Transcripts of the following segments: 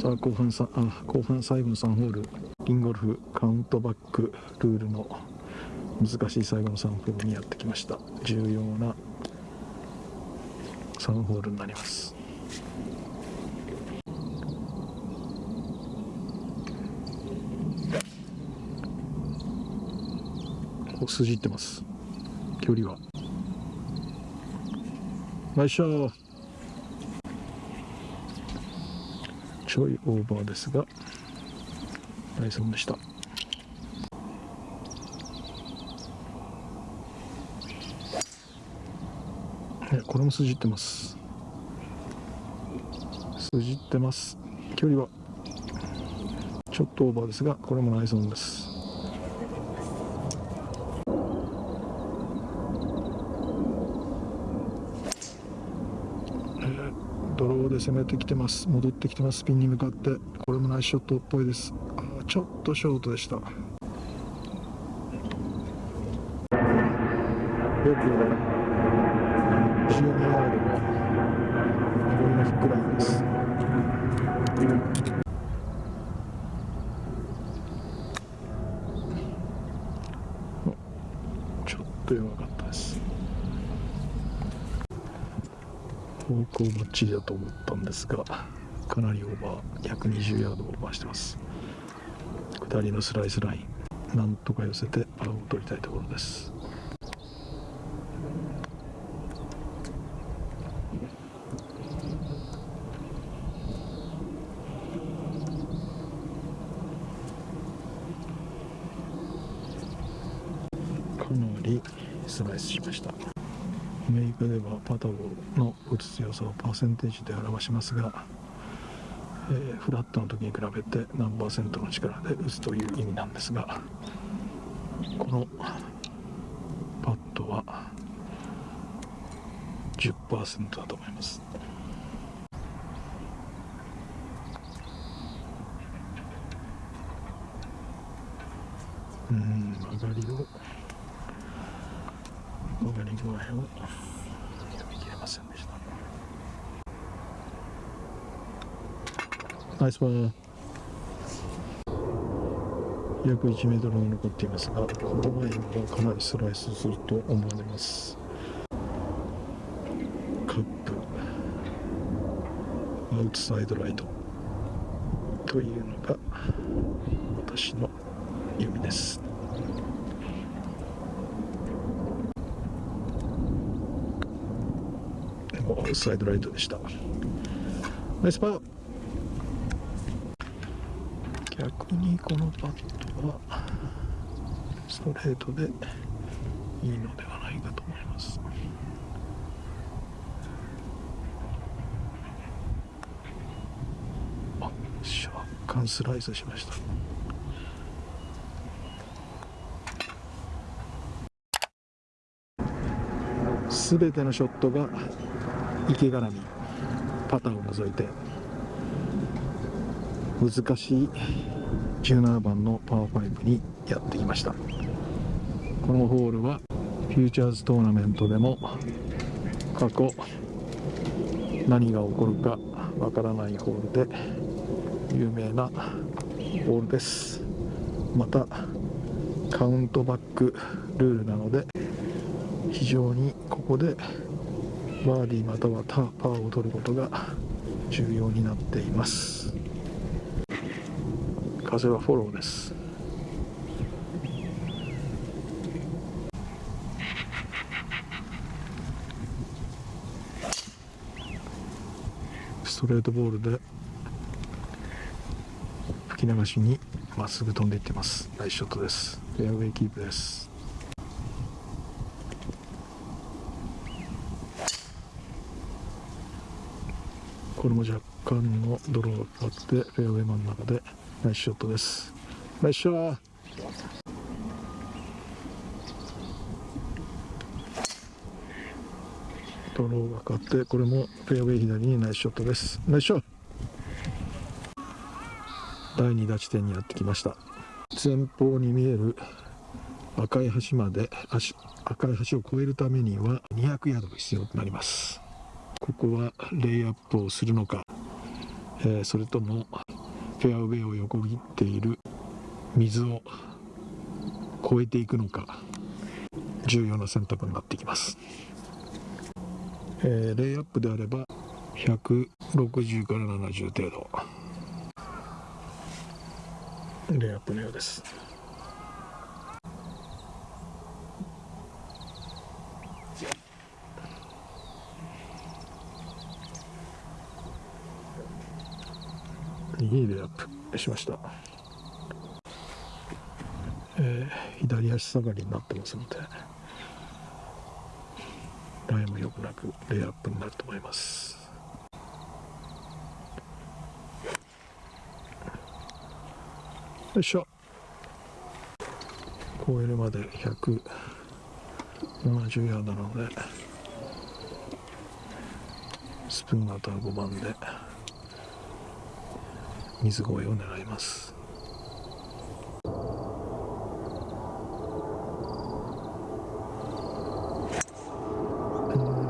さあ後半さあ後半最後の3ホール。リンゴルフカウントバックルールの難しい最後の3ホールにやってきました。重要な3ホールになります。お筋ってます。距離は。よいしょちょいオーバーですがダイソンでした。これも筋ってます。筋ってます。距離はちょっとオーバーですがこれもナイソンです。ドローで攻めてきてます。戻ってきてます。ピンに向かって。これもナイスショットっぽいです。あちょっとショートでした。よく12ヤードがこれがフックラインですちょっと弱かったです方向ばっちりだと思ったんですがかなりオーバー120ヤードオーバーしてます。下りのスライスラインなんとか寄せてパーを取りたいところです。かなりスライスしました。アメリカではパタゴの打つ強さをパーセンテージで表しますが、えー、フラットの時に比べて何パーセントの力で打つという意味なんですがこのパットは10%だと思います。うん曲がりを曲がり具合を読み切れませんでしたナイスパー約1メートル残っていますがこの前はかなりスライスすると思われます。カップ。アウトサイドライト。というのが私の読みです。アウトサイドライトでした。ナイスパー。逆にこのパットはストレートでいいのではないかと思います。あ若干スライスしました。すべてのショットが池絡みパターンを除いて難しい17番のパー5にやってきました。このホールはフューチャーズトーナメントでも過去何が起こるかわからないホールで有名なホールです。またカウントバックルールなので非常にここでバーディーまたはパーを取ることが重要になっています。風はフォローです。ストレートボールで吹き流しにまっすぐ飛んでいってます。ナイスショットです。フェアウェイキープです。これも若干のドローがかかってフェアウェイ真ん中でナイスショットです。ナイスショット。ドローがかかってこれもフェアウェイ左にナイスショットです。ナイスショット。第2打地点にやってきました。前方に見える赤い橋まで赤い橋を越えるためには200ヤードが必要となります。ここはレイアップをするのか、えー、それともフェアウェイを横切っている水を越えていくのか重要な選択になってきます、えー、レイアップであれば160から70程度。レイアップのようです。いいレイアップしました、えー、左足下がりになってますのでライも良くなくレイアップになると思います。よいしょ。超えるまで170ヤードなのでスプーン型5番で。水越えを狙います。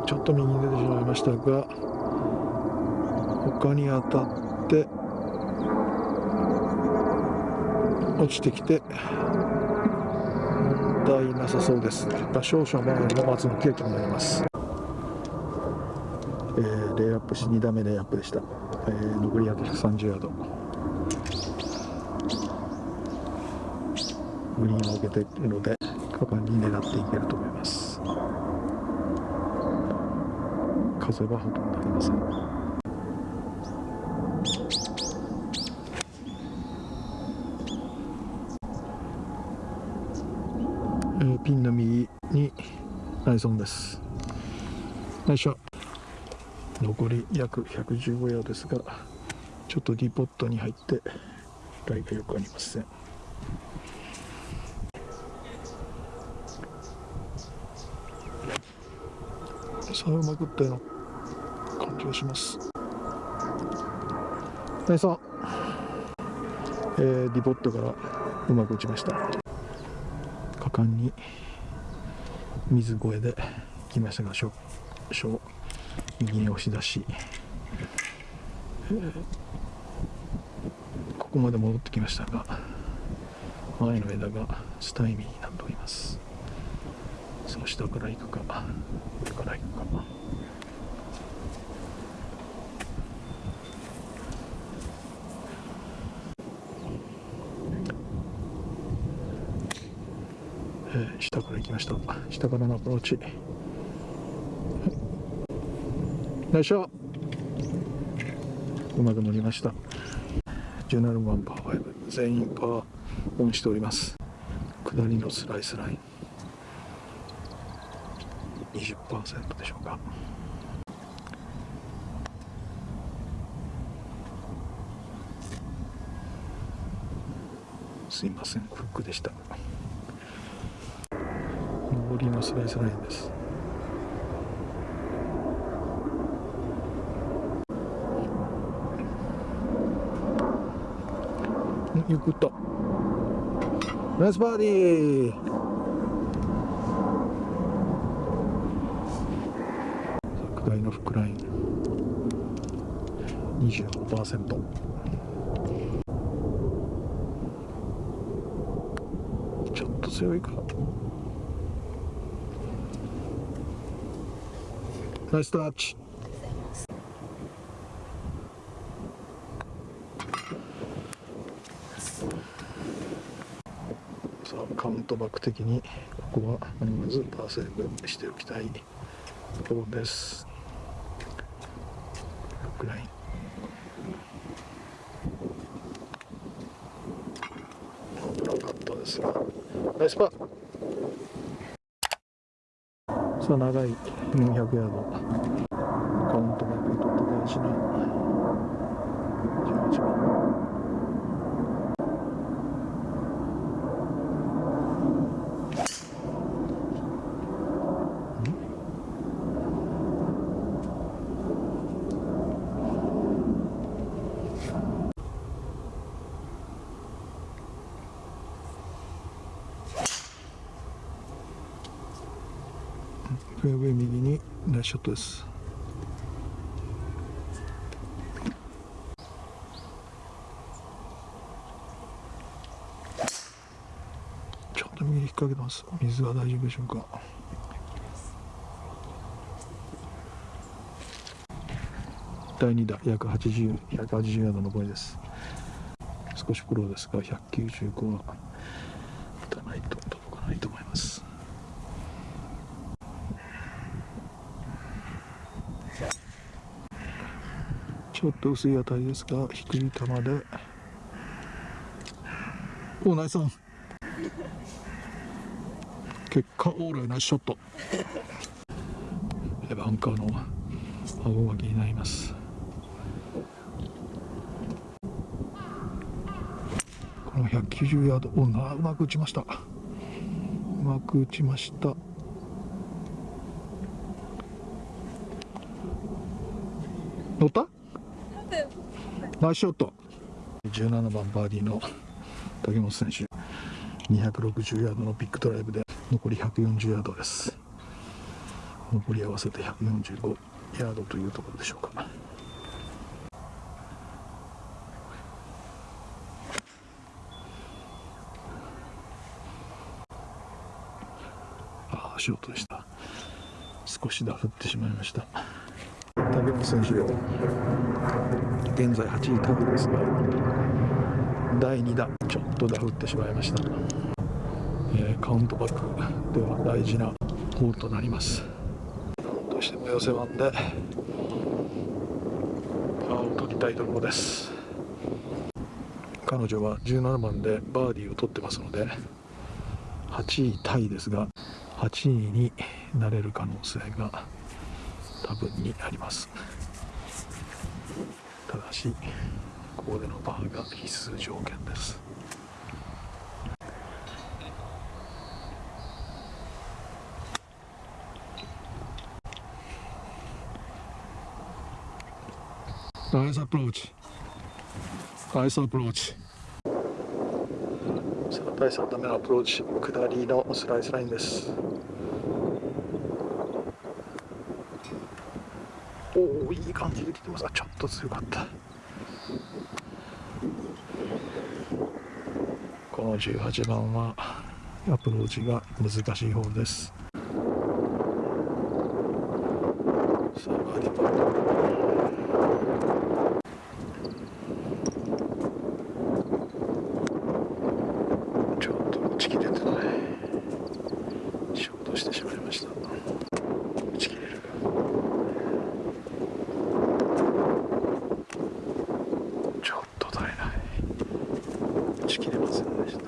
ちょっと右に出てしまいましたが他に当たって落ちてきて問題なさそうです。少々前の松のケーキになります。えー、レイアップし2打目レイアップでした、えー、残り約130ヤード。グリーンを受けているので果敢に狙っていけると思います風はほとんどありません、ピンの右にナイソンです。よいしょ。残り約115ヤードですがちょっとディポットに入ってライがよくありませんさあうまくったような感じがします。ナイスえー、ディポットからうまく打ちました。果敢に水越えで来ましたが少々右に押し出し、えー、ここまで戻ってきましたが前の枝がスタイミーになっております。その下から行くか。上から行くか。えー、下から行きました。下からのアプローチ。よいしょ。うまく乗りました。17番パー5全員パーオンしております。下りのスライスライン。20%でしょうか。すいませんフックでした。上りのスライスラインです。ゆくっと。ナイスバーディー。拡大のフックライン。25%ちょっと強いか。ナイスタッチ。さあカウントバック的にここはまずパーセーブしておきたいところです。フックライン危なかったですがナイスパー。さあ長い。400ヤード。カウントバックにとって大事なナイスショットです。ちょっと右に引っ掛けてます。水は大丈夫でしょうか。第2打約80 180ヤードの上りです。少し苦労ですが195は打たないと届かないと思います。ちょっと薄い当たりですが低い球で。おナイスオン。結果オーライナイスショット。バンカーの顎が気になります。この190ヤード。おなうまく打ちました。うまく打ちました乗ったナイスショット。17番バーディーの竹本選手。260ヤードのビッグドライブで残り140ヤードです。残り合わせて145ヤードというところでしょうか。ああショートでした。少しダフってしまいました。竹本選手現在8位タイですが第2打ちょっとダフってしまいました、えー、カウントバックでは大事なホールとなります。どうしても寄せ番でパーを取りたいところです。彼女は17番でバーディーを取ってますので8位タイですが8位になれる可能性が多分にあります。ただしここでのパーが必須条件です。ナイスアプローチナイスアプローチさあ第3打目のアプローチ下りのスライスラインですおおいい感じで来てます。あちょっと強かった。この18番はアプローチが難しいホールですさあバーディーパットちょっと打ち切れてないショートしてしまいました打ち切れるかちょっと足りない打ち切れませんでした。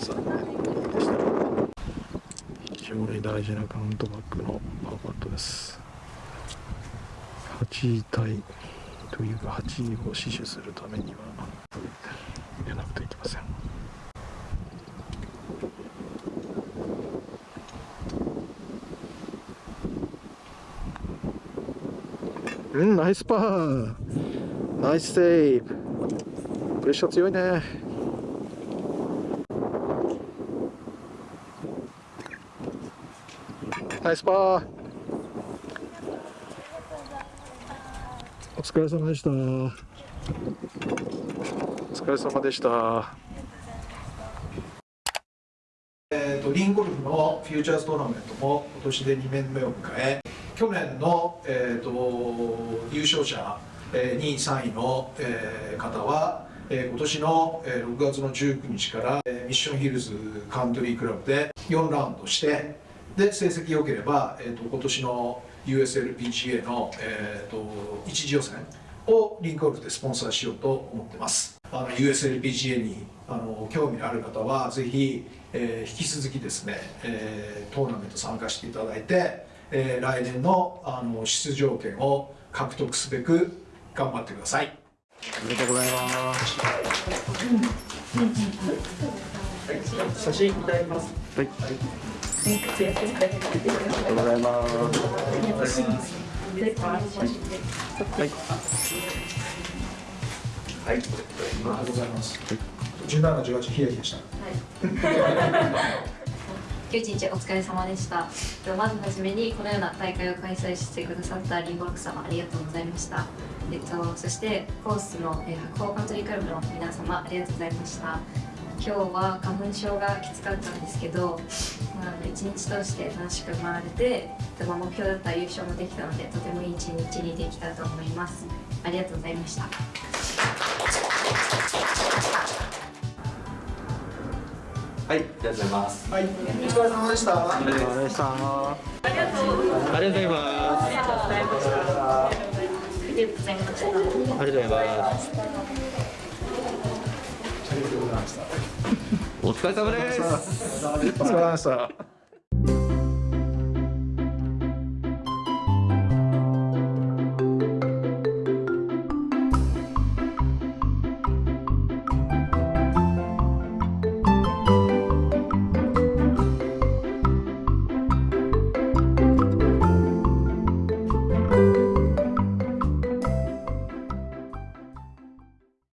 残念でした。非常に大事なカウントバックのパーパットです。8位タイというか8位を死守するためには入れなくてはいけません。うんナイスパー。ナイスセーブ。プレッシャー強いね。ナイスパー。お疲れ様でした。お疲れ様でした。えー、とリンゴルフのフューチャーズトーナメントも今年で2年目を迎え去年の、えー、と優勝者、えー、2位3位の、えー、方は、えー、今年の、えー、6月の19日から、えー、ミッションヒルズカントリークラブで4ラウンドしてで成績良ければ、えー、と今年の USLPGA の、えー、と一次予選をリンクゴルフでスポンサーしようと思ってますあの USLPGA にあの興味のある方はぜひ、えー、引き続きですね、えー、トーナメント参加していただいて、えー、来年のあの出場権を獲得すべく頑張ってくださいおめでとうございます。写真い。ただきます。はい。ありがとうござい。ます。はい。はい。ありがとうござい。ます17、18ヒヤヒヤしたはい。今日一日お疲れ様でした。まずはじめにこのような大会を開催してくださったリンゴロク様ありがとうござい。ました。えっとそしてコースの、えー、白鵬カントリークラブの皆様ありがとうございました。今日は花粉症がきつかったんですけど、まあ、一日通して楽しく回れて、でまあ目標だった優勝もできたのでとてもいい一日にできたと思います。ありがとうございました。はい、ありがとうございます。はい、お疲れ様でした。ありがとうございましたありがとうございますりがとうございましたありがとうございます。お疲れ様です。お疲れ様でした